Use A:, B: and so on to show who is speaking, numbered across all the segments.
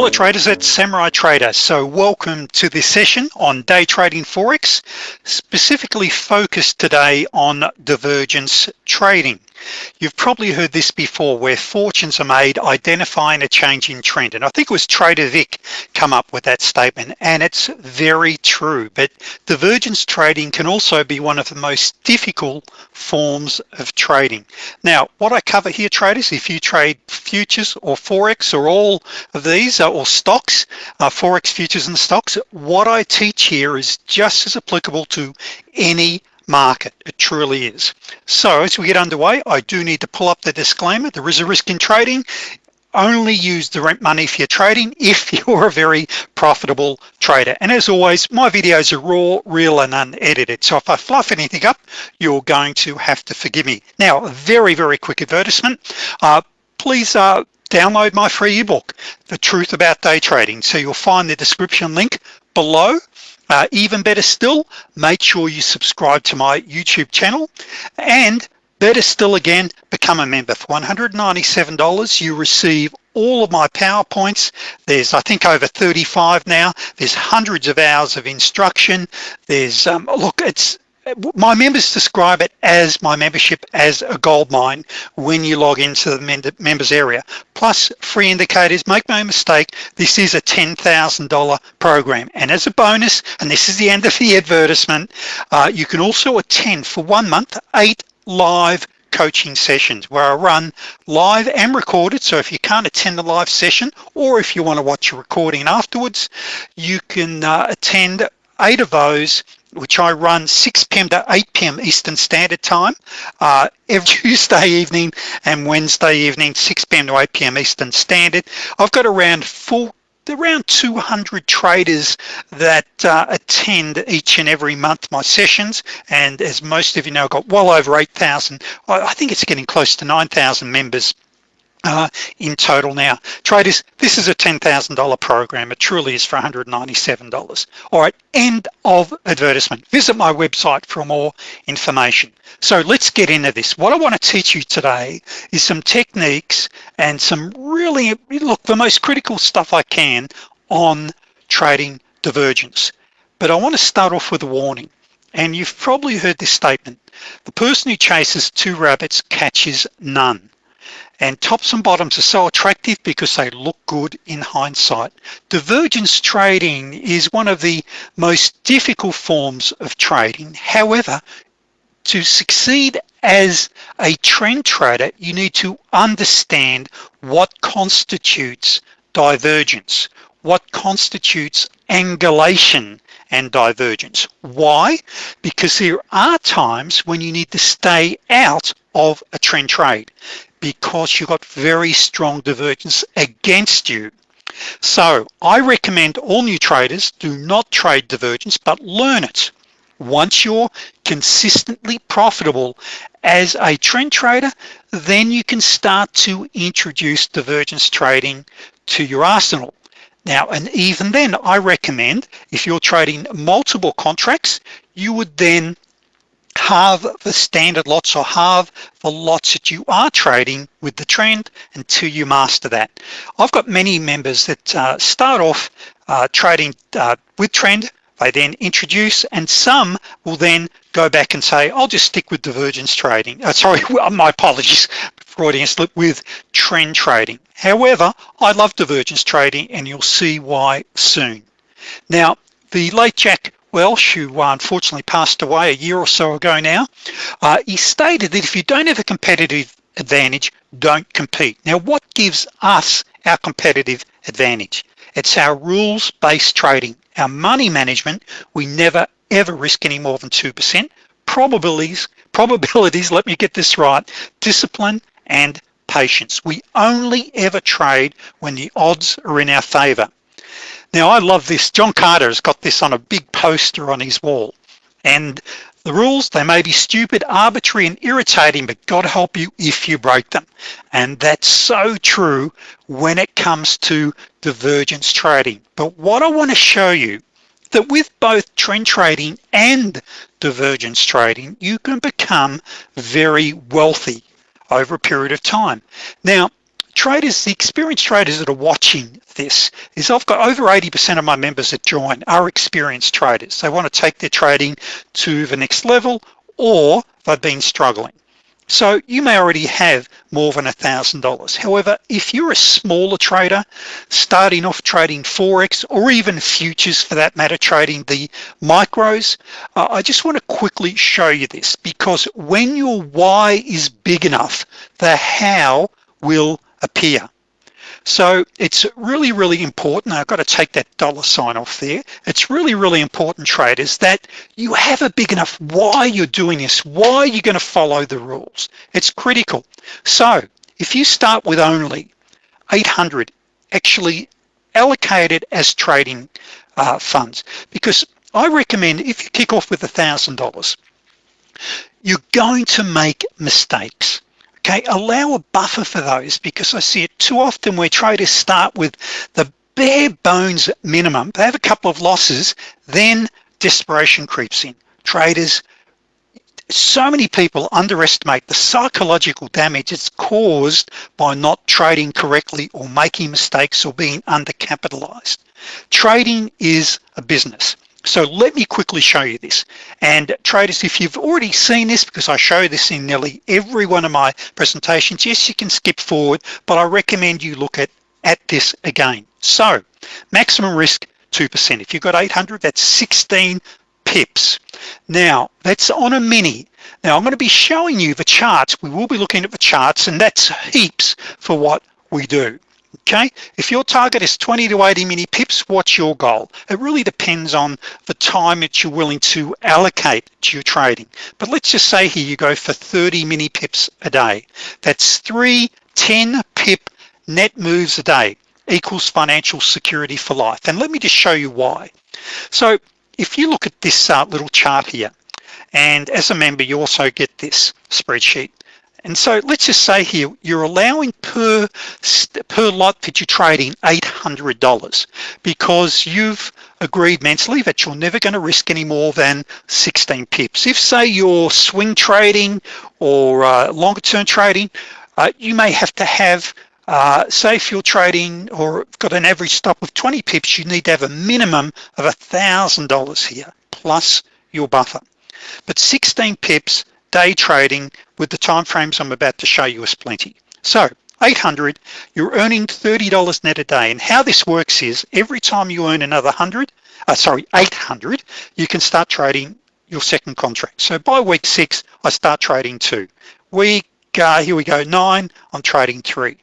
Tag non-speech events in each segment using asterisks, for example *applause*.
A: Hello traders, it's Samurai Trader. So welcome to this session on day trading Forex, specifically focused today on divergence trading. You've probably heard this before where fortunes are made identifying a changing trend. And I think it was Trader Vic come up with that statement and it's very true. But divergence trading can also be one of the most difficult forms of trading. Now, what I cover here traders, if you trade futures or Forex or all of these uh, or stocks, uh, Forex futures and stocks, what I teach here is just as applicable to any market. It truly is. So as we get underway I do need to pull up the disclaimer. There is a risk in trading. Only use the rent money for you're trading *laughs* if you're a very profitable trader. And as always my videos are raw real and unedited. So if I fluff anything up you're going to have to forgive me. Now very very quick advertisement. Uh, please uh, download my free ebook the truth about day trading. So you'll find the description link below uh, even better still make sure you subscribe to my YouTube channel. And better still again become a member. For $197 you receive all of my PowerPoints. There's I think over 35 now. There's hundreds of hours of instruction. There's um, look it's my members describe it as my membership as a gold mine when you log into the members area. Plus free indicators make no mistake this is a $10,000 program. And as a bonus and this is the end of the advertisement uh, you can also attend for one month eight live coaching sessions where I run live and recorded. So if you can't attend the live session or if you want to watch a recording afterwards you can uh, attend eight of those which I run 6 p.m. to 8 p.m. Eastern Standard Time uh, every *laughs* Tuesday evening and Wednesday evening 6 p.m. to 8 p.m. Eastern Standard I've got around full around 200 traders that uh, attend each and every month my sessions and as most of you know I've got well over 8,000 I think it's getting close to 9,000 members uh, in total now. Traders this is a $10,000 program. It truly is for $197 all right end of advertisement. Visit my website for more information. So let's get into this. What I want to teach you today is some techniques and some really look the most critical stuff I can on trading divergence. But I want to start off with a warning. And you've probably heard this statement. The person who chases two rabbits catches none and tops and bottoms are so attractive because they look good in hindsight. Divergence trading is one of the most difficult forms of trading. However to succeed as a trend trader you need to understand what constitutes divergence what constitutes angulation and divergence. Why? Because there are times when you need to stay out of a trend trade because you've got very strong divergence against you. So I recommend all new traders do not trade divergence but learn it. Once you're consistently profitable as a trend trader then you can start to introduce divergence trading to your arsenal. Now and even then I recommend if you're trading multiple contracts you would then halve the standard lots or halve the lots that you are trading with the trend until you master that. I've got many members that uh, start off uh, trading uh, with trend they then introduce and some will then go back and say I'll just stick with divergence trading. Uh, sorry *laughs* my apologies Freudian slip with trend trading. However I love divergence trading and you'll see why soon. Now the late Jack Welch who uh, unfortunately passed away a year or so ago now uh, he stated that if you don't have a competitive advantage don't compete. Now what gives us our competitive advantage? It's our rules-based trading. Our money management we never ever risk any more than 2% probabilities *laughs* probabilities let me get this right discipline and patience. We only ever trade when the odds are in our favor now I love this. John Carter has got this on a big poster on his wall. And the rules they may be stupid arbitrary and irritating but God help you if you break them. And that's so true when it comes to divergence trading. But what I want to show you that with both trend trading and divergence trading you can become very wealthy over a period of time. Now traders, the experienced traders that are watching this is I've got over 80% of my members that join are experienced traders. They want to take their trading to the next level or they've been struggling. So you may already have more than a thousand dollars. However, if you're a smaller trader starting off trading Forex or even futures for that matter, trading the micros, uh, I just want to quickly show you this because when your why is big enough, the how will appear. So it's really, really important. I've got to take that dollar sign off there. It's really, really important traders that you have a big enough why you're doing this, why you're gonna follow the rules. It's critical. So if you start with only 800 actually allocated as trading uh, funds, because I recommend if you kick off with a thousand dollars, you're going to make mistakes okay allow a buffer for those because I see it too often where traders start with the bare bones minimum. They have a couple of losses then desperation creeps in. Traders so many people underestimate the psychological damage it's caused by not trading correctly or making mistakes or being undercapitalized. Trading is a business so let me quickly show you this. And traders if you've already seen this because I show this in nearly every one of my presentations yes you can skip forward but I recommend you look at at this again. So maximum risk 2% if you've got 800 that's 16 pips. Now that's on a mini. Now I'm going to be showing you the charts. We will be looking at the charts and that's heaps for what we do okay? If your target is 20 to 80 mini pips what's your goal? It really depends on the time that you're willing to allocate to your trading. But let's just say here you go for 30 mini pips a day. That's three 10 pip net moves a day equals financial security for life. And let me just show you why. So if you look at this uh, little chart here and as a member you also get this spreadsheet and so let's just say here you're allowing per per lot that you're trading $800 because you've agreed mentally that you're never going to risk any more than 16 pips. If say you're swing trading or uh, longer term trading uh, you may have to have uh, say if you're trading or got an average stop of 20 pips you need to have a minimum of a thousand dollars here plus your buffer. But 16 pips day trading with the time frames I'm about to show you is plenty. So 800 you're earning $30 net a day. And how this works is every time you earn another hundred uh, sorry 800 you can start trading your second contract. So by week six I start trading two. Week uh, here we go nine I'm trading three.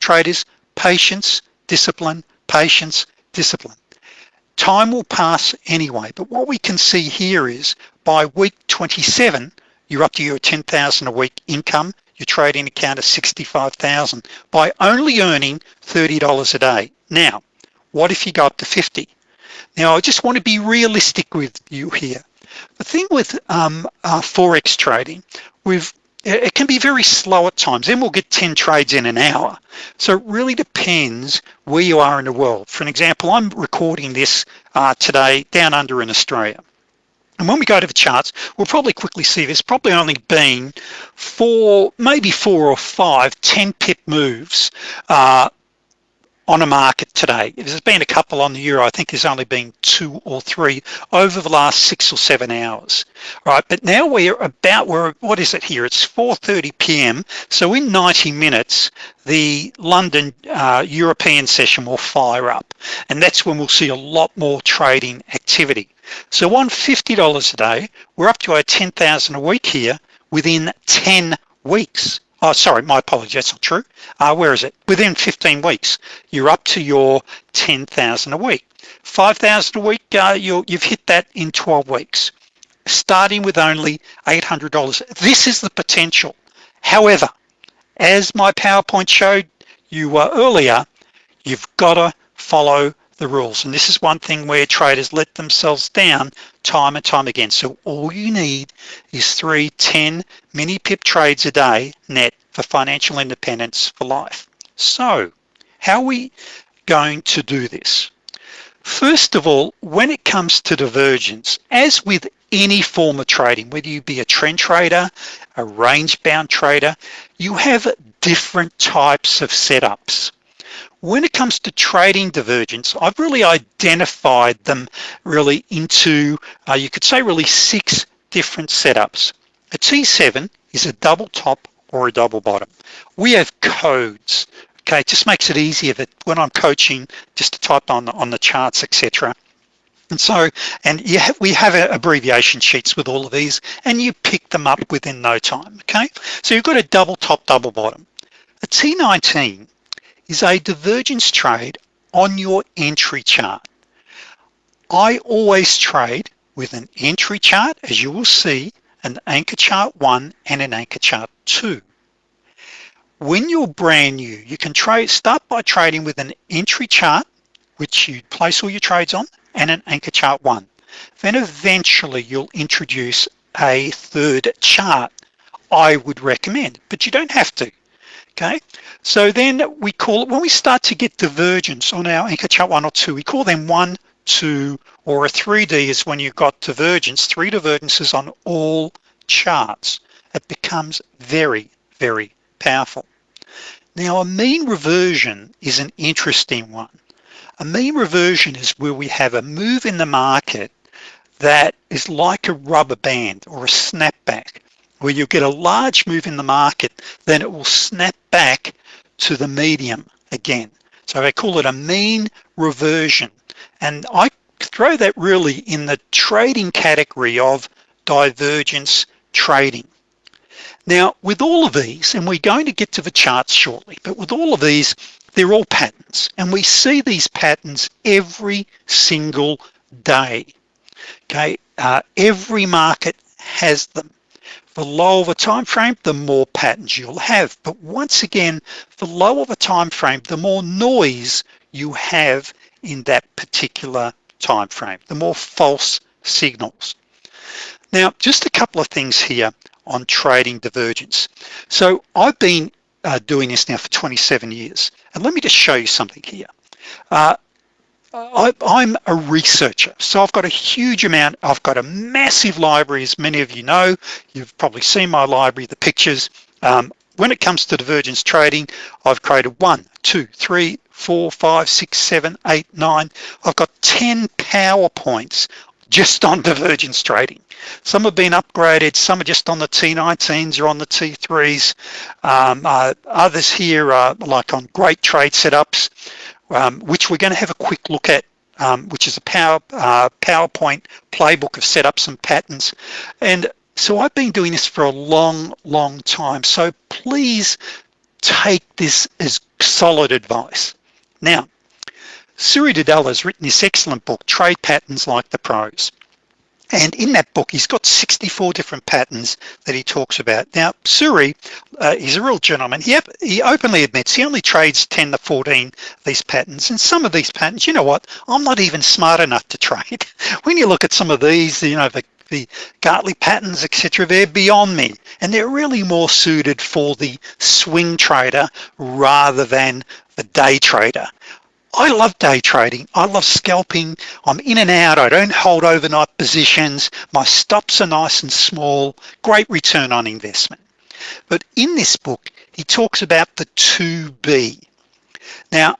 A: Traders patience discipline patience discipline. Time will pass anyway but what we can see here is by week 27 you're up to your 10,000 a week income. Your trading account is 65,000 by only earning $30 a day. Now what if you go up to 50 now I just want to be realistic with you here. The thing with um, uh, Forex trading we've it can be very slow at times. Then we'll get 10 trades in an hour. So it really depends where you are in the world. For an example I'm recording this uh, today down under in Australia and when we go to the charts, we'll probably quickly see there's probably only been four, maybe four or five 10 pip moves uh, on a market today. There's been a couple on the Euro. I think there's only been two or three over the last six or seven hours. Right, but now we're about, we're, what is it here? It's 4.30 p.m. So in 90 minutes, the London uh, European session will fire up. And that's when we'll see a lot more trading activity. So on $50 a day, we're up to our 10,000 a week here within 10 weeks. Oh, sorry, my apologies, that's not true. Uh, where is it? Within 15 weeks, you're up to your 10,000 a week. 5,000 a week, uh, you you've hit that in 12 weeks, starting with only $800. This is the potential. However, as my PowerPoint showed you uh, earlier, you've gotta follow the rules. And this is one thing where traders let themselves down time and time again. So all you need is three 10 mini pip trades a day net for financial independence for life. So how are we going to do this? First of all when it comes to divergence as with any form of trading whether you be a trend trader a range bound trader you have different types of setups. When it comes to trading divergence, I've really identified them really into, uh, you could say really six different setups. A T7 is a double top or a double bottom. We have codes, okay? It just makes it easier that when I'm coaching, just to type on, on the charts, etc. And so, and you have, we have abbreviation sheets with all of these and you pick them up within no time, okay? So you've got a double top, double bottom. A T19 is a divergence trade on your entry chart. I always trade with an entry chart, as you will see, an anchor chart one and an anchor chart two. When you're brand new, you can trade start by trading with an entry chart, which you place all your trades on, and an anchor chart one. Then eventually you'll introduce a third chart, I would recommend, but you don't have to, okay? So then we call it, when we start to get divergence on our anchor chart one or two, we call them one, two, or a 3D is when you've got divergence, three divergences on all charts. It becomes very, very powerful. Now a mean reversion is an interesting one. A mean reversion is where we have a move in the market that is like a rubber band or a snapback where you get a large move in the market then it will snap back to the medium again. So I call it a mean reversion. And I throw that really in the trading category of divergence trading. Now with all of these and we're going to get to the charts shortly but with all of these they're all patterns. And we see these patterns every single day. Okay uh, every market has them the lower the time frame the more patterns you'll have. But once again the lower the time frame the more noise you have in that particular time frame the more false signals. Now just a couple of things here on trading divergence. So I've been uh, doing this now for 27 years and let me just show you something here. Uh, I, am a researcher so I've got a huge amount I've got a massive library as many of you know. You've probably seen my library the pictures. Um, when it comes to divergence trading I've created one two three four five six seven eight nine. I've got 10 PowerPoints just on *laughs* divergence trading. Some have been upgraded some are just on the T19s or on the T3s um, uh, others here are like on great trade setups um, which we're going to have a quick look at um, which is a power uh, PowerPoint playbook of setups and patterns. And so I've been doing this for a long long time. So please take this as solid advice. Now Suri Duddella has written this excellent book trade patterns like the pros and in that book he's got 64 different patterns that he talks about. Now Suri uh, he's a real gentleman. He, he openly admits he only trades 10 to 14 these patterns. And some of these patterns you know what? I'm not even smart enough to *laughs* trade. When you look at some of these you know the the Gartley patterns etc they're beyond me. And they're really more suited for the swing trader rather than the day trader I love day trading. I love scalping. I'm in and out. I don't hold overnight positions. My stops are nice and small. Great return on investment. But in this book he talks about the 2b now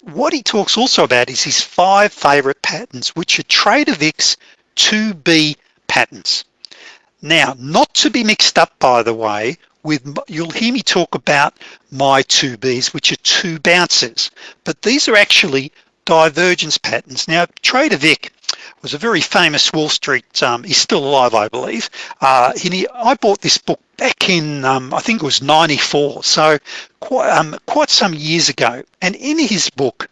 A: what he talks also about is his five favorite patterns which are Trader Vic's 2b patterns. Now not to be mixed up by the way with you'll hear me talk about my 2Bs which are two bounces. But these are actually divergence patterns. Now Trader Vic was a very famous Wall Street um, he's still alive I believe. Uh, he, I bought this book back in um, I think it was 94 so quite, um, quite some years ago. And in his book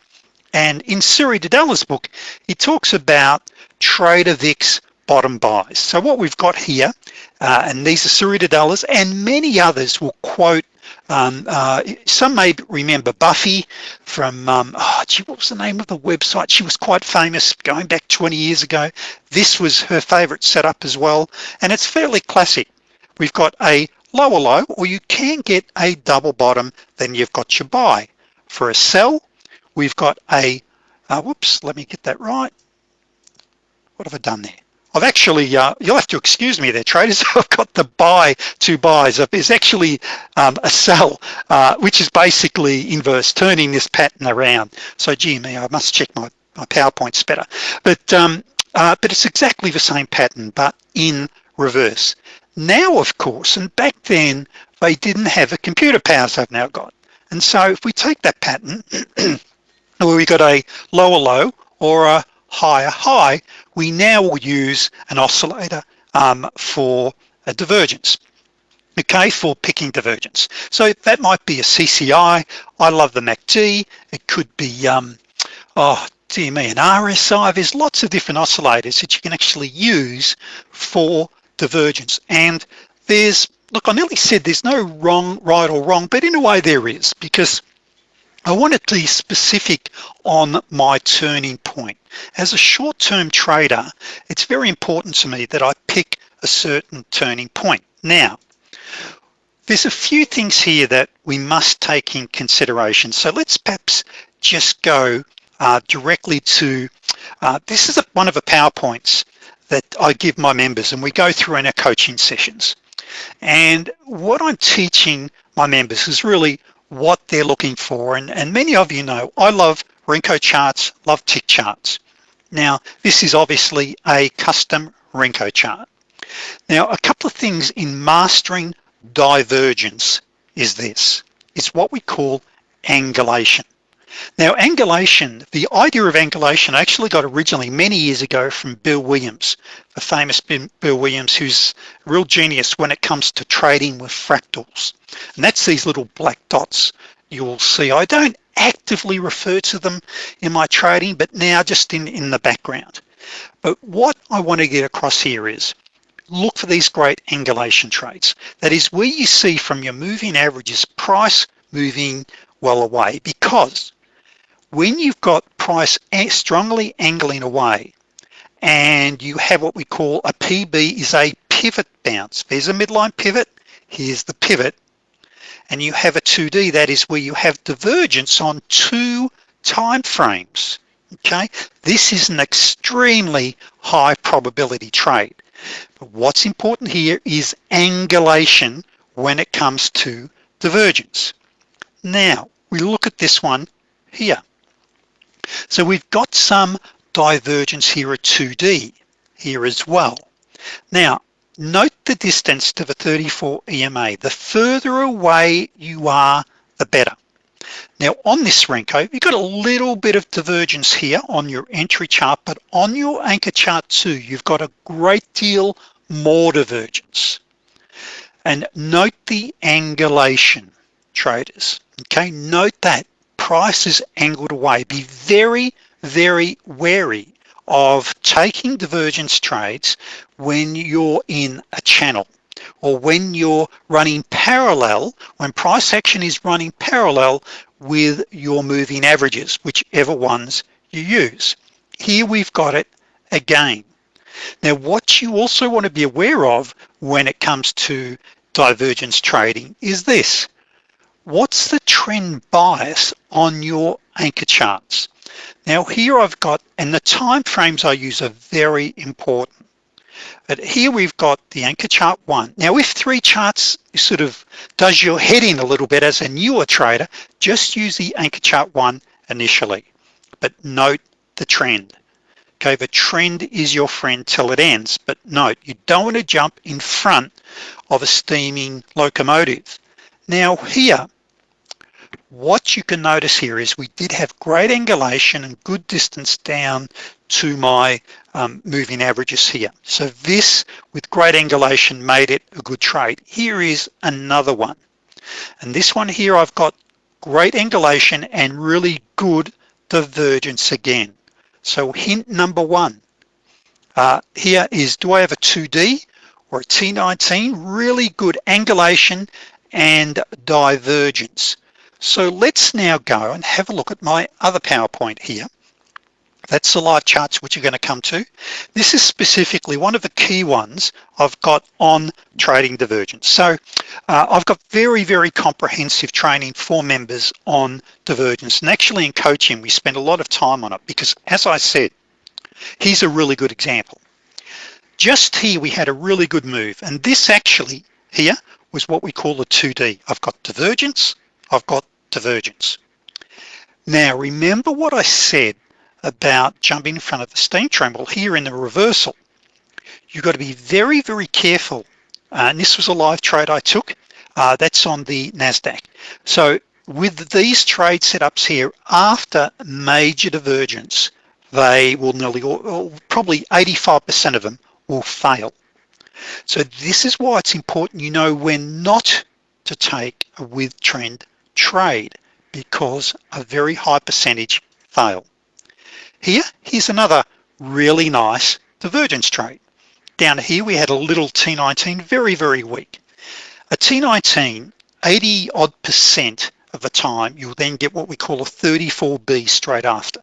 A: and in Suri Duddella's book he talks about Trader Vic's bottom buys. So what we've got here uh, and these are Suri Duddella's and many others will quote um, uh, some may remember Buffy from um, oh, gee, what was the name of the website? She was quite famous going back 20 years ago. This was her favorite setup as well and it's fairly classic. We've got a lower low or you can get a double bottom then you've got your buy. For a sell we've got a uh, whoops let me get that right. What have I done there I've actually, uh, you'll have to excuse me there, traders. *laughs* I've got the buy two buys. There's actually um, a sell, uh, which is basically inverse, turning this pattern around. So gee me, I must check my, my PowerPoint's better. But, um, uh, but it's exactly the same pattern, but in reverse. Now, of course, and back then, they didn't have the computer powers they've now got. And so if we take that pattern, *clears throat* where we got a lower low or a higher high, we now will use an oscillator um, for a divergence. Okay for picking divergence. So that might be a CCI I. Love the MACD it could be um, oh dear me an RSI there's lots of different oscillators that you can actually use for divergence. And there's look I nearly said there's no wrong right or wrong but in a way there is because I want it to be specific on my turning point. As a short-term trader, it's very important to me that I pick a certain turning point. Now, there's a few things here that we must take in consideration. So let's perhaps just go uh, directly to, uh, this is a, one of the PowerPoints that I give my members and we go through in our coaching sessions. And what I'm teaching my members is really what they're looking for. And, and many of you know, I love Renko charts, love tick charts. Now, this is obviously a custom Renko chart. Now, a couple of things in mastering divergence is this. It's what we call angulation. Now, angulation, the idea of angulation actually got originally many years ago from Bill Williams, the famous Bill Williams, who's a real genius when it comes to trading with fractals. And that's these little black dots you will see. I don't actively refer to them in my trading, but now just in, in the background. But what I want to get across here is, look for these great angulation trades. That is where you see from your moving averages price moving well away because when you've got price strongly angling away and you have what we call a PB is a pivot bounce there's a midline pivot here's the pivot and you have a 2d that is where you have divergence on two time frames okay? This is an extremely high probability trade but what's important here is angulation when it comes to divergence. Now we look at this one here. So we've got some divergence here at 2D here as well. Now, note the distance to the 34 EMA. The further away you are, the better. Now on this Renko, you've got a little bit of divergence here on your entry chart, but on your anchor chart too, you've got a great deal more divergence. And note the angulation, traders, okay? Note that price is angled away. Be very, very wary of taking divergence trades when you're in a channel or when you're running parallel, when price action is running parallel with your moving averages, whichever ones you use. Here we've got it again. Now, what you also want to be aware of when it comes to divergence trading is this what's the trend bias on your anchor charts now here I've got and the time frames I use are very important but here we've got the anchor chart one. Now if three charts sort of does your head in a little bit as a newer trader just use the anchor chart one initially but note the trend. Okay the trend is your friend till it ends but note you don't want to jump in front of a steaming locomotive. Now here what you can notice here is we did have great angulation and good distance down to my um, moving averages here. So this with great angulation made it a good trade. Here is another one. And this one here I've got great angulation and really good divergence again. So hint number one uh, here is do I have a 2d or a T19 really good angulation and divergence so let's now go and have a look at my other PowerPoint here. That's the live charts which you're going to come to. This is specifically one of the key ones I've got on trading divergence. So uh, I've got very, very comprehensive training for members on divergence. And actually in coaching, we spend a lot of time on it because as I said, here's a really good example. just here we had a really good move and this actually here was what we call a 2D I've got divergence I've got divergence. Now remember what I said about jumping in front of the steam train well here in the reversal. You've got to be very very careful. Uh, and this was a live trade I took. Uh, that's on the NASDAQ. So with these trade setups here after major divergence they will nearly or probably 85% of them will fail. So this is why it's important you know when not to take a with trend trade because a very high percentage fail. Here here's another really nice divergence trade. Down here we had a little T19 very very weak. A T19 80 odd percent of the time you'll then get what we call a 34b straight after.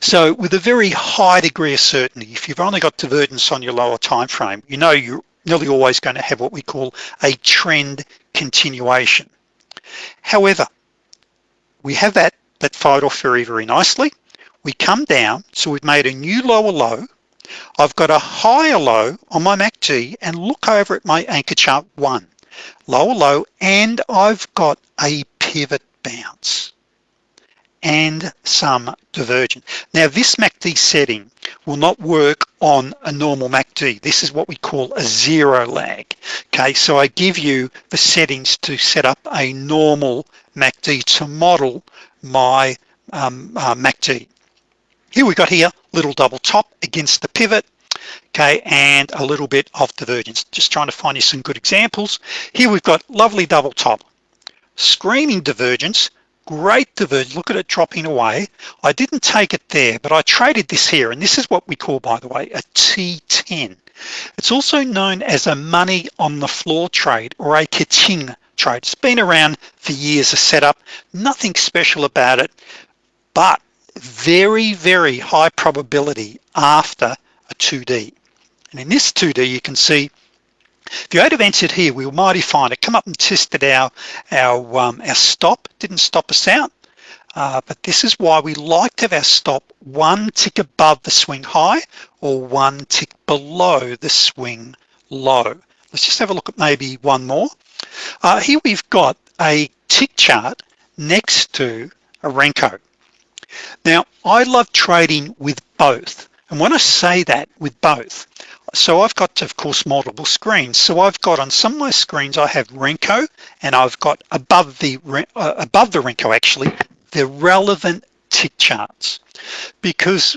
A: So with a very high degree of certainty if you've only got divergence on your lower time frame you know you're nearly always going to have what we call a trend continuation however we have that that fired off very very nicely. We come down so we've made a new lower low. I've got a higher low on my MACD and look over at my anchor chart one. Lower low and I've got a pivot bounce and some divergence now this MACD setting will not work on a normal MACD this is what we call a zero lag. Okay so I give you the settings to set up a normal MACD to model my um, uh, MACD here we got here little double top against the pivot okay and a little bit of divergence. Just trying to find you some good examples. Here we've got lovely double top. Screaming divergence great divergence look at it dropping away. I didn't take it there but I traded this here and this is what we call by the way a T10 it's also known as a money on the floor trade or a ka-ching trade. It's been around for years a setup. Nothing special about it but very very high probability after a 2d and in this 2d you can see if you had have entered here we were mighty fine. It come up and tested our our um, our stop. Didn't stop us out. Uh, but this is why we like to have our stop one tick above the swing high or one tick below the swing low. Let's just have a look at maybe one more. Uh, here we've got a tick chart next to a Renko. Now I love trading with both. And when I say that with both so I've got of course multiple screens. So I've got on some of my screens I have Renko and I've got above the uh, above the Renko actually the relevant tick charts. Because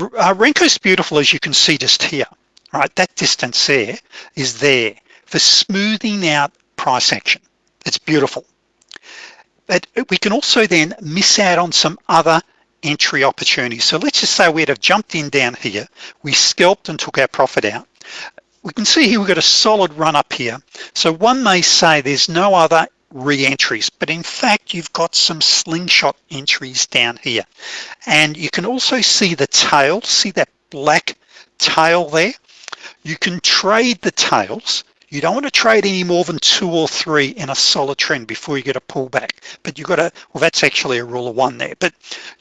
A: uh, Renko's beautiful as you can see just here right? That distance there is there for smoothing out price action. It's beautiful. But we can also then miss out on some other entry opportunities so let's just say we'd have jumped in down here. We scalped and took our profit out. We can see here we've got a solid run up here. So one may say there's no other re-entries but in fact you've got some slingshot entries down here. And you can also see the tail see that black tail there? You can trade the tails you don't want to trade any more than two or three in a solid trend before you get a pullback but you've got to well that's actually a rule of one there but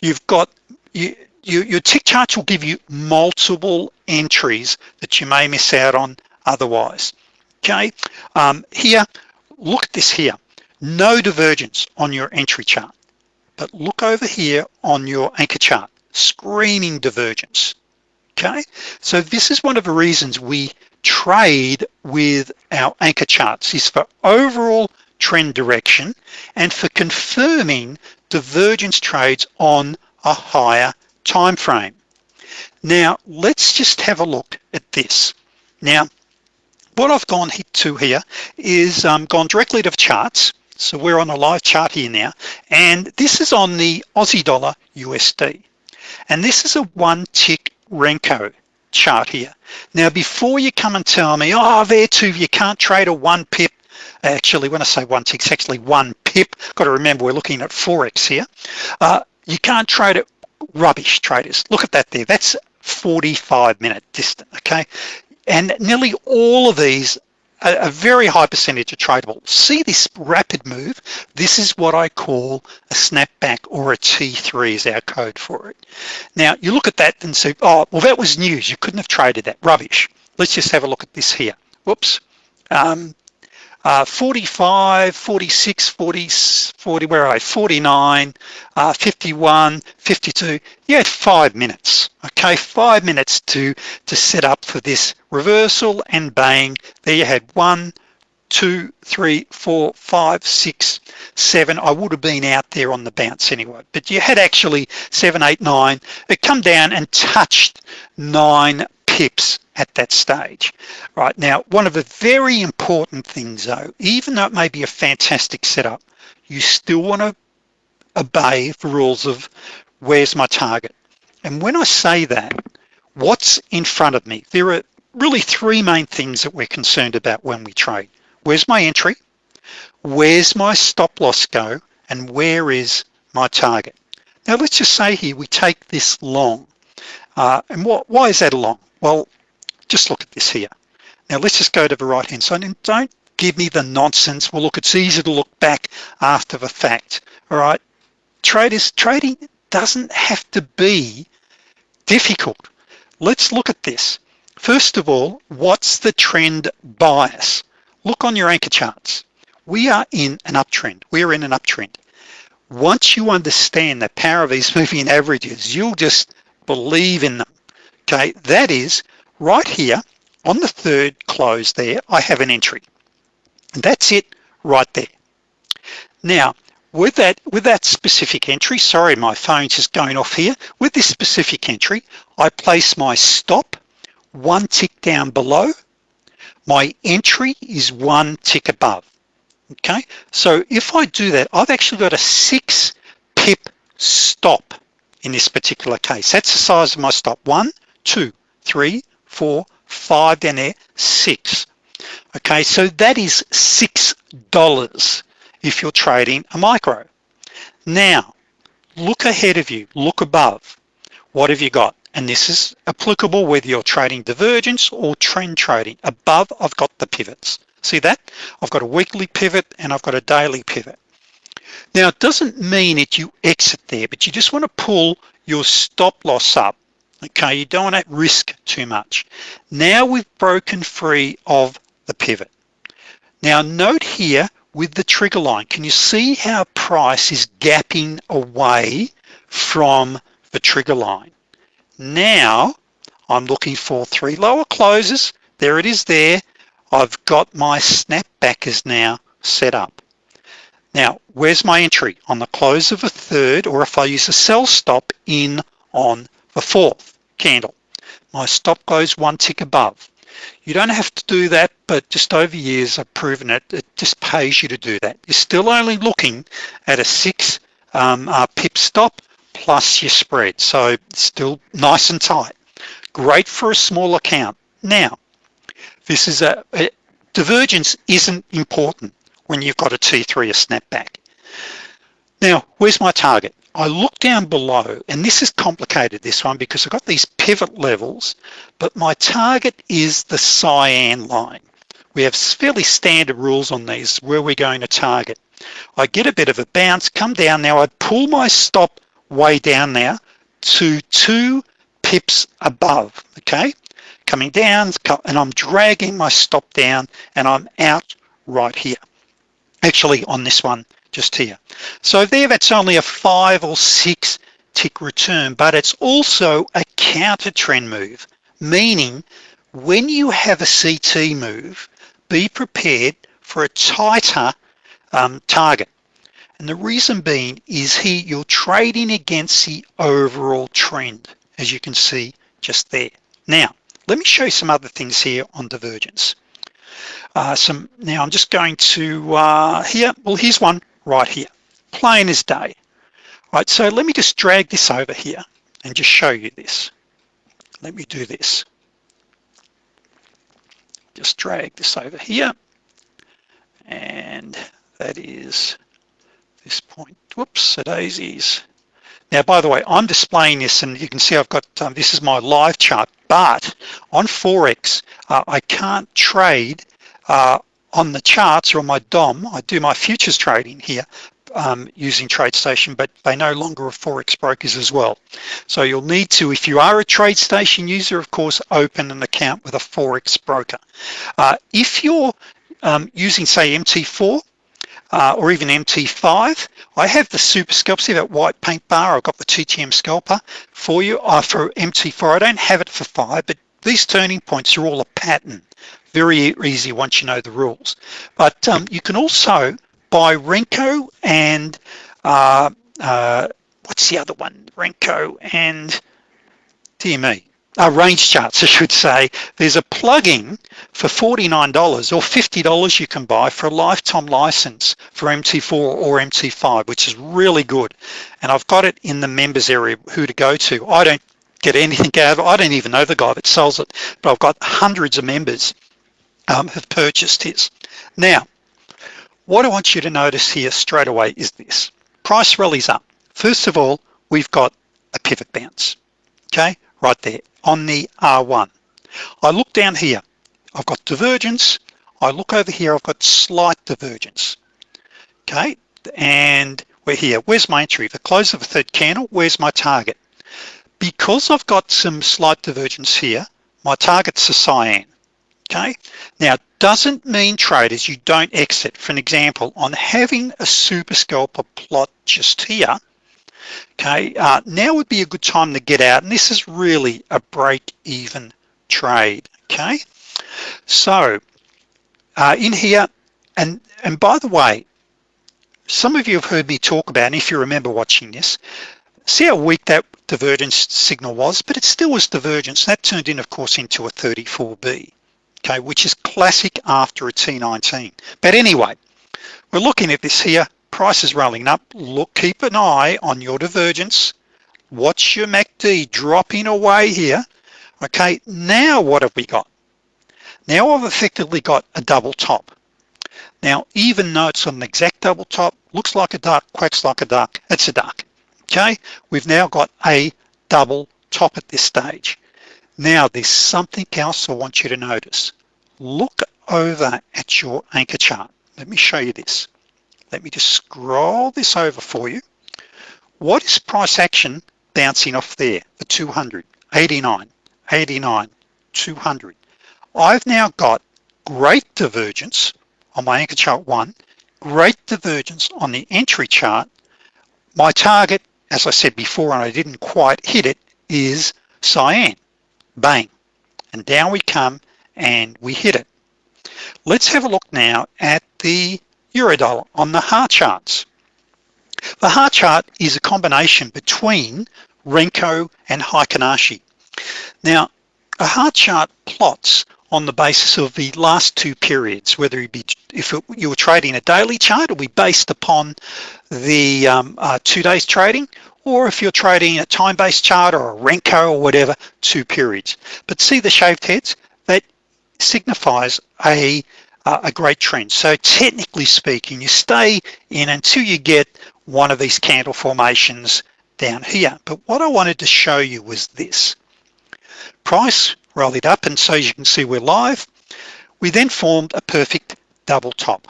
A: you've got you, you your tick charts will give you multiple entries that you may miss out on otherwise okay? Um, here look at this here. No divergence on your entry chart but look over here on your anchor chart. Screaming divergence okay? So this is one of the reasons we trade with our anchor charts is for overall trend direction and for confirming divergence trades on a higher time frame. Now let's just have a look at this. Now what I've gone to here is um, gone directly to charts. So we're on a live chart here now and this is on the Aussie dollar USD and this is a one tick Renko chart here. Now before you come and tell me oh there too you can't trade a one pip actually when I say one tick it's actually one pip got to remember we're looking at forex here uh, you can't trade it rubbish traders. Look at that there. That's 45 minute distance okay? And nearly all of these a, a, very high percentage of tradable. See this rapid move? This is what I call a snapback or a T3 is our code for it. Now you look at that and say, oh, well that was news. You couldn't have traded that, rubbish. Let's just have a look at this here. Whoops. Um, uh, 45, 46, 40, 40, where are I? 49, uh, 51, 52. You had five minutes, okay? Five minutes to, to set up for this reversal and bang, there you had one, two, three, four, five, six, seven. I would have been out there on the bounce anyway, but you had actually seven, eight, nine. It come down and touched nine pips at that stage. Right now, one of the very important things though, even though it may be a fantastic setup, you still wanna obey the rules of where's my target. And when I say that, what's in front of me? There are really three main things that we're concerned about when we trade. Where's my entry? Where's my stop loss go? And where is my target? Now let's just say here, we take this long. Uh, and what, why is that long? Well, just look at this here. Now let's just go to the right hand side and don't give me the nonsense. Well, look, it's easy to look back after the fact. All right, traders, trading doesn't have to be difficult. Let's look at this. First of all, what's the trend bias? Look on your anchor charts. We are in an uptrend. We're in an uptrend. Once you understand the power of these *laughs* moving averages, you'll just believe in them. Okay, that is right here on the third close there I have an entry. And that's it right there. Now with that with that specific entry sorry my phone's just going off here. With this specific entry I place my stop one tick down below. My entry is one tick above. Okay so if I do that I've actually got a six pip stop in this particular case. That's the size of my stop one two three four, five down there, six. Okay, so that is $6 if you're trading a micro. Now, look ahead of you, look above. What have you got? And this is applicable whether you're trading divergence or trend trading. Above, I've got the pivots. See that? I've got a weekly pivot and I've got a daily pivot. Now, it doesn't mean that you exit there, but you just wanna pull your stop loss up okay you don't want to risk too much. Now we've broken free of the pivot. Now note here with the trigger line can you see how price is gapping away from the trigger line? Now I'm looking for three lower closes. There it is there. I've got my snapbackers now set up. Now where's my entry? On the close of a third or if I use a sell stop in on the fourth candle. My stop goes one tick above. You don't have to do that, but just over years I've proven it, it just pays you to do that. You're still only looking at a six um, uh, pip stop plus your spread. So still nice and tight. Great for a small account. Now, this is a, a divergence isn't important when you've got a T3 a snapback. Now, where's my target? I look down below and this is complicated this one because I've got these pivot levels but my target is the cyan line. We have fairly standard rules on these where we're going to target. I get a bit of a bounce come down. Now I pull my stop way down now to two pips above okay? Coming down and I'm dragging my stop down and I'm out right here. Actually on this one just here. So there that's only a five or six tick return but it's also a counter trend move meaning when you have a CT move be prepared for a tighter um, target. And the reason being is here you're trading against the overall trend as you can see just there. Now let me show you some other things here on divergence. Uh, some now I'm just going to uh, here well here's one right here. Plain as day. Right so let me just drag this over here and just show you this. Let me do this. Just drag this over here. And that is this point. Whoops the daisies now by the way I'm displaying this and you can see I've got um, this is my live chart but on Forex uh, I can't trade uh, on the charts or on my DOM, I do my futures trading here um, using TradeStation, but they no longer are Forex brokers as well. So you'll need to, if you are a TradeStation user, of course, open an account with a Forex broker. Uh, if you're um, using say MT4, uh, or even MT5. I have the super scalp, see that white paint bar? I've got the TTM scalper for you uh, for MT4. I don't have it for five, but these turning points are all a pattern. Very easy once you know the rules. But um, you can also buy Renko and uh, uh, what's the other one? Renko and dear me, uh, range charts, *laughs* I should say, there's a plugin for $49 or $50 you can buy for a lifetime license for MT4 or MT5, which is really good. And I've got it in the members area, who to go to. I don't get anything out of it. I don't even know the guy that sells it, but I've got hundreds of members um, have purchased his. Now, what I want you to notice here straight away is this. Price rallies up. First of all, we've got a pivot bounce, okay? Right there on the R1. I look down here, I've got divergence. I look over here, I've got slight divergence, okay? And we're here, where's my entry? The close of the third candle, where's my target? Because I've got some slight divergence here, my target's a cyan, okay? Now, doesn't mean traders, you don't exit. For an example, on having a super scalper plot just here, okay uh, now would be a good time to get out and this is really a break-even trade okay so uh, in here and and by the way some of you have heard me talk about and if you remember watching this see how weak that divergence signal was but it still was divergence that turned in of course into a 34b okay which is classic after a T19 but anyway we're looking at this here. Price is rolling up. Look keep an eye on your divergence. Watch your MACD dropping away here? Okay now what have we got? Now I've effectively got a double top. Now even though it's an exact double top looks like a duck quacks like a duck it's a duck. Okay we've now got a double top at this stage now there's something else I want you to notice. Look over at your anchor chart. Let me show you this. Let me just scroll this over for you. What is price action bouncing off there? The 200 89 89 200 I've now got great divergence on my anchor chart one great divergence on the entry chart. My target as I said before and I didn't quite hit it is cyan bang and down we come and we hit it let's have a look now at the Eurodollar on the heart charts. The heart chart is a combination between Renko and Heikin Ashi. Now, a heart chart plots on the basis of the last two periods, whether it be if it, you were trading a daily chart, it'll be based upon the um, uh, two days trading, or if you're trading a time-based chart or a Renko or whatever, two periods. But see the shaved heads? That signifies a uh, a great trend. So technically speaking, you stay in until you get one of these candle formations down here. But what I wanted to show you was this. Price rallied up and so as you can see we're live. We then formed a perfect double top.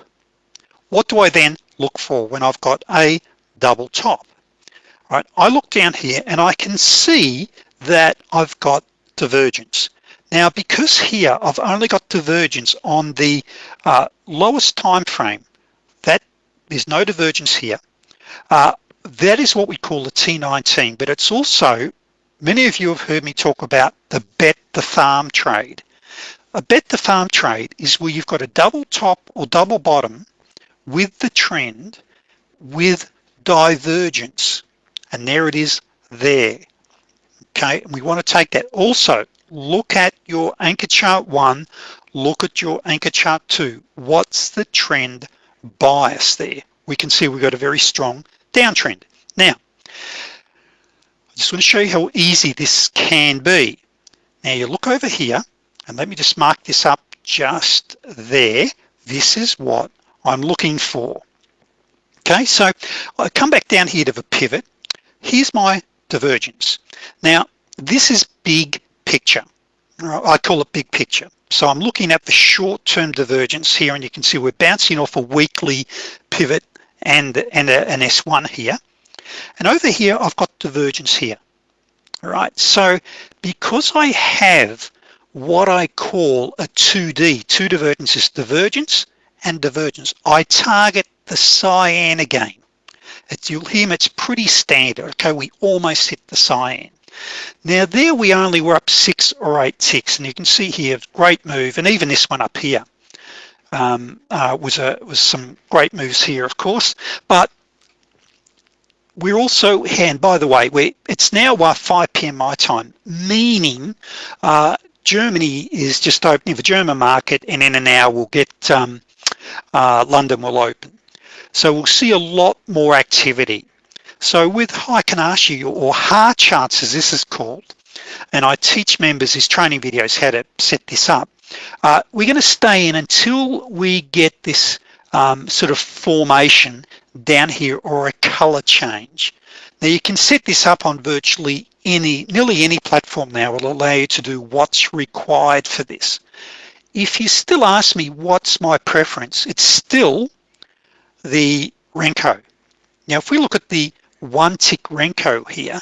A: What do I then look for when I've got a double top? Right, I look down here and I can see that I've got divergence. Now, because here I've only got divergence on the uh, lowest time frame, that there's no divergence here. Uh, that is what we call the T19, but it's also, many of you have heard me talk about the bet the farm trade. A bet the farm trade is where you've got a double top or double bottom with the trend with divergence. And there it is there. Okay, and we want to take that also look at your anchor chart one, look at your anchor chart two. What's the trend bias there? We can see we've got a very strong downtrend. Now, I just want to show you how easy this can be. Now you look over here and let me just mark this up just there. This is what I'm looking for. Okay, so I come back down here to the pivot. Here's my divergence. Now, this is big picture I call it big picture. So I'm looking at the short-term divergence here and you can see we're bouncing off a weekly pivot and, and a, an S1 here. And over here, I've got divergence here. All right, so because I have what I call a 2D, two divergences, divergence and divergence, I target the cyan again. It's, you'll hear it's pretty standard, okay? We almost hit the cyan. Now there we only were up six or eight ticks and you can see here, great move. And even this one up here um, uh, was, a, was some great moves here, of course. But we're also, and by the way, we it's now uh, 5 p.m. my time, meaning uh, Germany is just opening the German market and in an hour we'll get um, uh, London will open. So we'll see a lot more activity. So with Heiken Ashi or HAR charts as this is called, and I teach members these training videos how to set this up, uh, we're gonna stay in until we get this um, sort of formation down here or a color change. Now you can set this up on virtually any, nearly any platform now will allow you to do what's required for this. If you still ask me what's my preference, it's still the Renko. Now if we look at the one tick Renko here,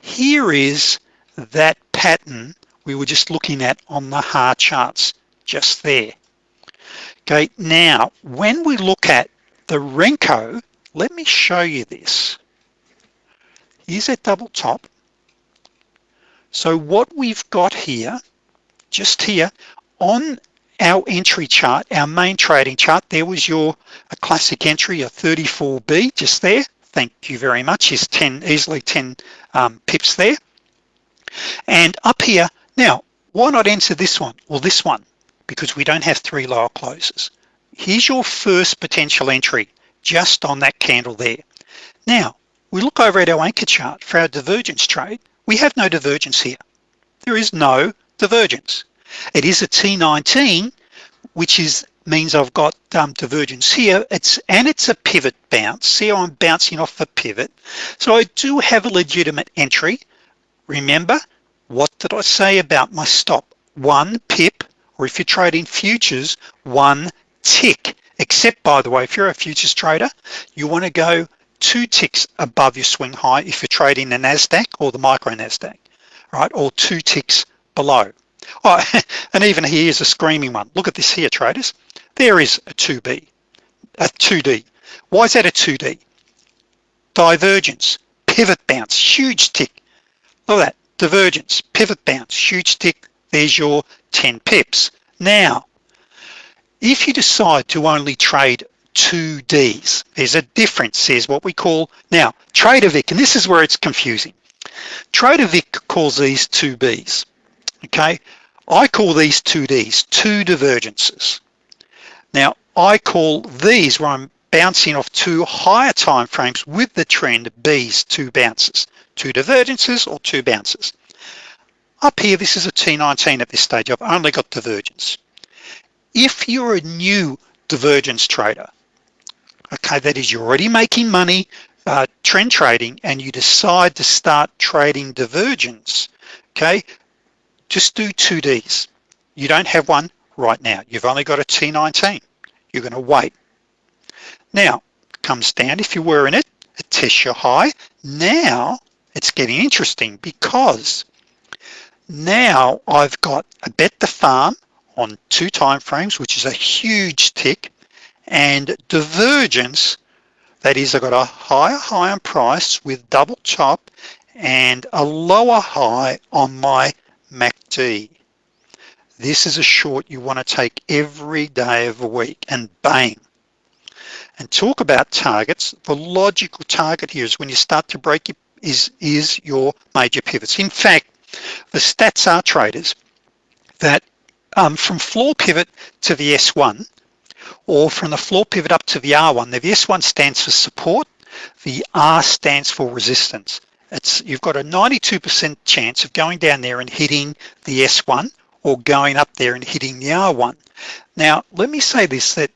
A: here is that pattern we were just looking at on the HAR charts just there. Okay, now when we look at the Renko, let me show you this. Here's that double top. So what we've got here, just here on our entry chart, our main trading chart, there was your a classic entry, a 34B just there. Thank you very much. Is 10, easily 10 um, pips there. And up here, now, why not enter this one or this one? because we don't have three lower closes. Here's your first potential entry just on that candle there. Now, we look over at our anchor chart for our divergence trade. We have no divergence here. There is no divergence. It is a T19, which is means I've got um, divergence here. It's and it's a pivot bounce. See I'm bouncing off the pivot. So I do have a legitimate entry. Remember, what did I say about my stop? One pip or if you're trading futures, one tick. Except by the way, if you're a futures trader, you wanna go two ticks above your swing high if you're trading the NASDAQ or the micro NASDAQ, right? Or two ticks below. Oh, *laughs* and even here's a screaming one. Look at this here, traders. There is a 2B, a 2D. Why is that a 2D? Divergence, pivot bounce, huge tick. Look at that, divergence, pivot bounce, huge tick. There's your 10 pips. Now, if you decide to only trade two Ds, there's a difference, there's what we call, now, TraderVic, and this is where it's confusing. TraderVic calls these two Bs, okay? I call these two Ds, two divergences. Now, I call these where I'm bouncing off two higher time frames with the trend Bs, two bounces, two divergences or two bounces. Up here, this is a T19 at this stage. I've only got divergence. If you're a new divergence trader, okay, that is you're already making money uh, trend trading and you decide to start trading divergence, okay, just do 2Ds. You don't have one right now. You've only got a T19. You're gonna wait. Now, comes down, if you were in it, it tests your high. Now, it's getting interesting because now I've got a bet the farm on two time frames, which is a huge tick, and divergence, that is, I've got a higher high on price with double top and a lower high on my MACD. This is a short you want to take every day of the week and bang. And talk about targets, the logical target here is when you start to break it is, is your major pivots. In fact, the stats are traders that um, from floor pivot to the S1 or from the floor pivot up to the R1, Now the S1 stands for support, the R stands for resistance. It's You've got a 92% chance of going down there and hitting the S1 or going up there and hitting the R1. Now, let me say this, that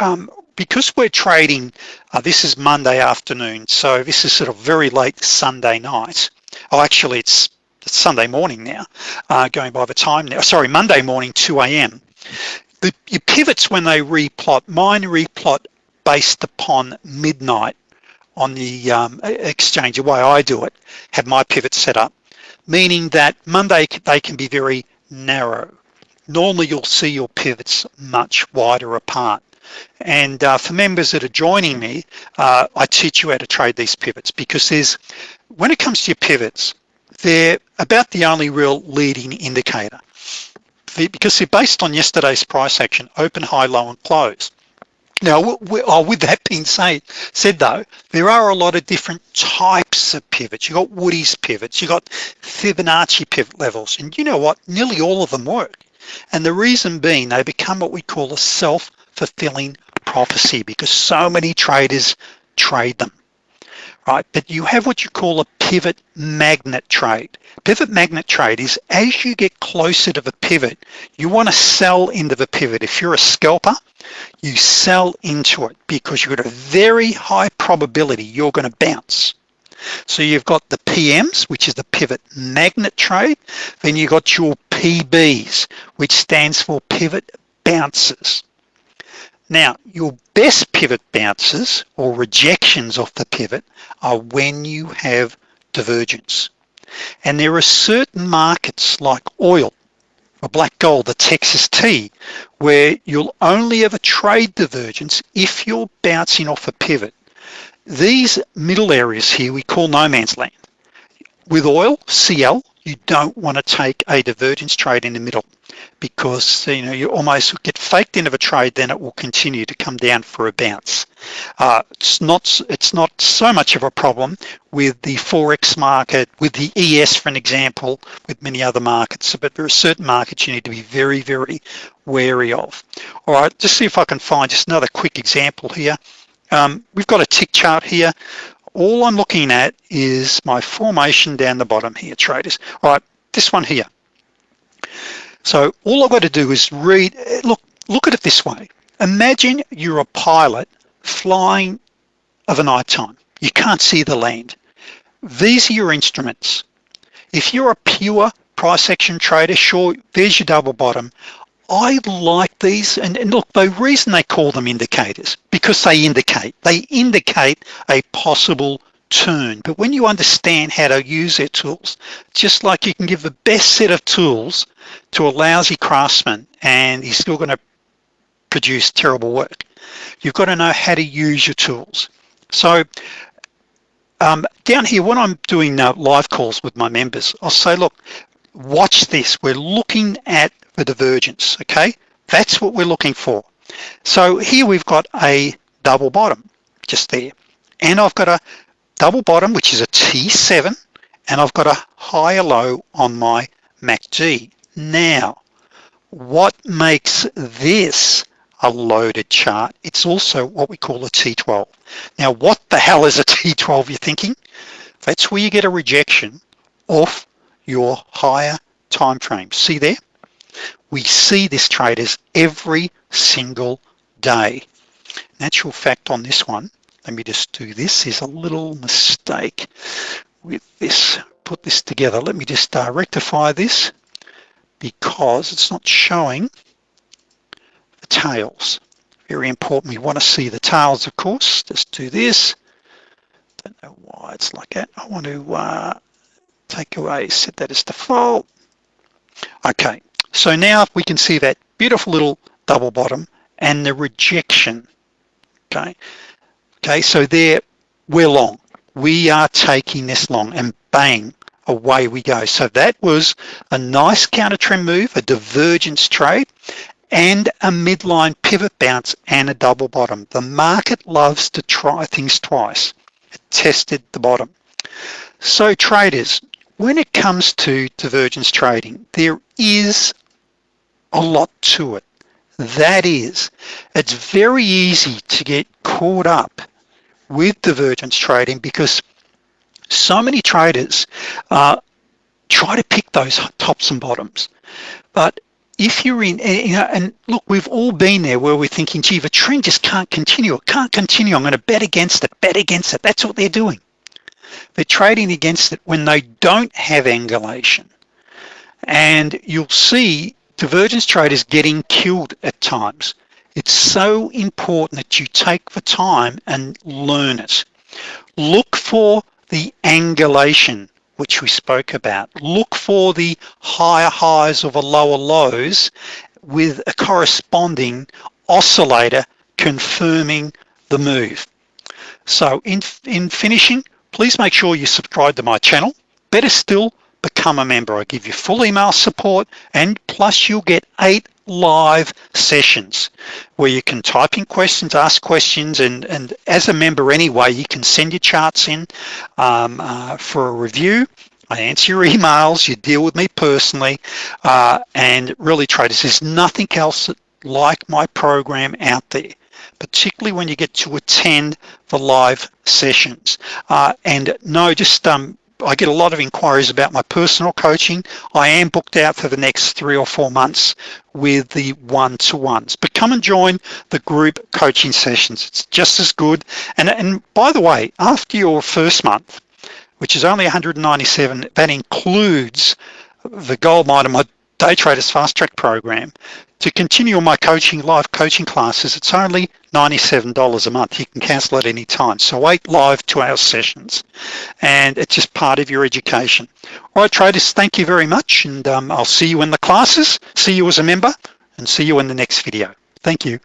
A: um, because we're trading, uh, this is Monday afternoon, so this is sort of very late Sunday night. Oh, actually it's Sunday morning now, uh, going by the time now, sorry, Monday morning, 2 a.m. The, your pivots when they replot, mine replot based upon midnight on the um, exchange, the way I do it, have my pivots set up, meaning that Monday they can be very narrow. Normally you'll see your pivots much wider apart. And uh, for members that are joining me, uh, I teach you how to trade these pivots because there's, when it comes to your pivots, they're about the only real leading indicator because they're based on yesterday's price action, open, high, low, and close. Now, oh, with that being said, said though, there are a lot of different types of pivots. You got Woodie's pivots, you got Fibonacci pivot levels, and you know what? Nearly all of them work. And the reason being, they become what we call a self-fulfilling prophecy because so many traders trade them right? But you have what you call a pivot magnet trade. Pivot magnet trade is as you get closer to the pivot, you wanna sell into the pivot. If you're a scalper, you sell into it because you've got a very high probability you're gonna bounce. So you've got the PMs, which is the pivot magnet trade. Then you've got your PBs, which stands for pivot bounces. Now, your best pivot bounces or rejections off the pivot are when you have divergence. And there are certain markets like oil, or black gold, the Texas tea, where you'll only ever trade divergence if you're bouncing off a pivot. These middle areas here we call no man's land. With oil, CL, you don't want to take a divergence trade in the middle because you know you almost get faked into a trade then it will continue to come down for a bounce uh, it's not it's not so much of a problem with the forex market with the ES for an example with many other markets but there are certain markets you need to be very very wary of all right just see if I can find just another quick example here um, we've got a tick chart here all I'm looking at is my formation down the bottom here, traders. All right, this one here. So all I've got to do is read, eh, look, look at it this way. Imagine you're a pilot flying of a night time. You can't see the land. These are your instruments. If you're a pure price action trader, sure, there's your double bottom. I like these, and, and, look, the reason they call them indicators, because they indicate, they indicate a possible turn. But when you understand how to use their tools, just like you can give the best set of tools to a lousy craftsman and he's still gonna produce terrible work. You've got to know how to use your tools. So um, down here, when I'm doing uh, live calls with my members, I'll say, look, watch this. We're looking at the divergence, okay? That's what we're looking for. So here we've got a double bottom just there. And I've got a double bottom, which is a T7, and I've got a higher low on my MACD. Now, what makes this a loaded chart? It's also what we call a T12. Now, what the hell is a *laughs* T12, you're thinking? That's where you get a rejection off your higher time frame. See there? We see this traders every single day. Natural fact on this one, let me just do this, is a little mistake with this, put this together. Let me just uh, rectify this because it's not showing the tails. Very important, we wanna see the tails, of course. Just do this. Don't know why it's like that. I want to uh, take away, set that as default. Okay, so now we can see that beautiful little double bottom and the rejection, okay? Okay, so there, we're long. We are taking this long and bang, away we go. So that was a nice counter trend move, a divergence trade, and a midline pivot bounce and a double bottom. The market loves to try things twice. It tested the bottom. So traders, when it comes to divergence trading, there is a lot to it. That is, it's very easy to get caught up with divergence trading because so many traders uh, try to pick those tops and bottoms. But if you're in, you know, and look, we've all been there where we're thinking, gee, the trend just can't continue. It can't continue. I'm going to bet against it, bet against it. That's what they're doing. they're trading against it when they don't have angulation. And you'll see divergence traders getting killed at times. It's so important that you take the time and learn it. Look for the angulation, which we spoke about. Look for the higher highs or the lower lows with a corresponding oscillator confirming the move. So in, in finishing, please make sure you subscribe to my channel. Better still, become a member. I give you full email support and plus you'll get eight live sessions where you can type in questions, ask questions, and, and as a member anyway, you can send your charts in um, uh, for a review. I answer your emails, you deal with me personally, uh, and really traders, there's nothing else like my program out there particularly when you get to attend the live sessions. Uh, and no, just um, I get a lot of inquiries about my personal coaching. I am booked out for the next three or four months with the one-to-ones, but come and join the group coaching sessions. It's just as good. And, and by the way, after your first month, which is only 197, that includes the gold mine of my Day Traders Fast Track program. To continue my coaching, live coaching classes, it's only $97 a month. You can cancel at any time. So eight live two hour sessions and it's just part of your education. All right, traders, thank you very much. And um, I'll see you in the classes, see you as a member and see you in the next video. Thank you.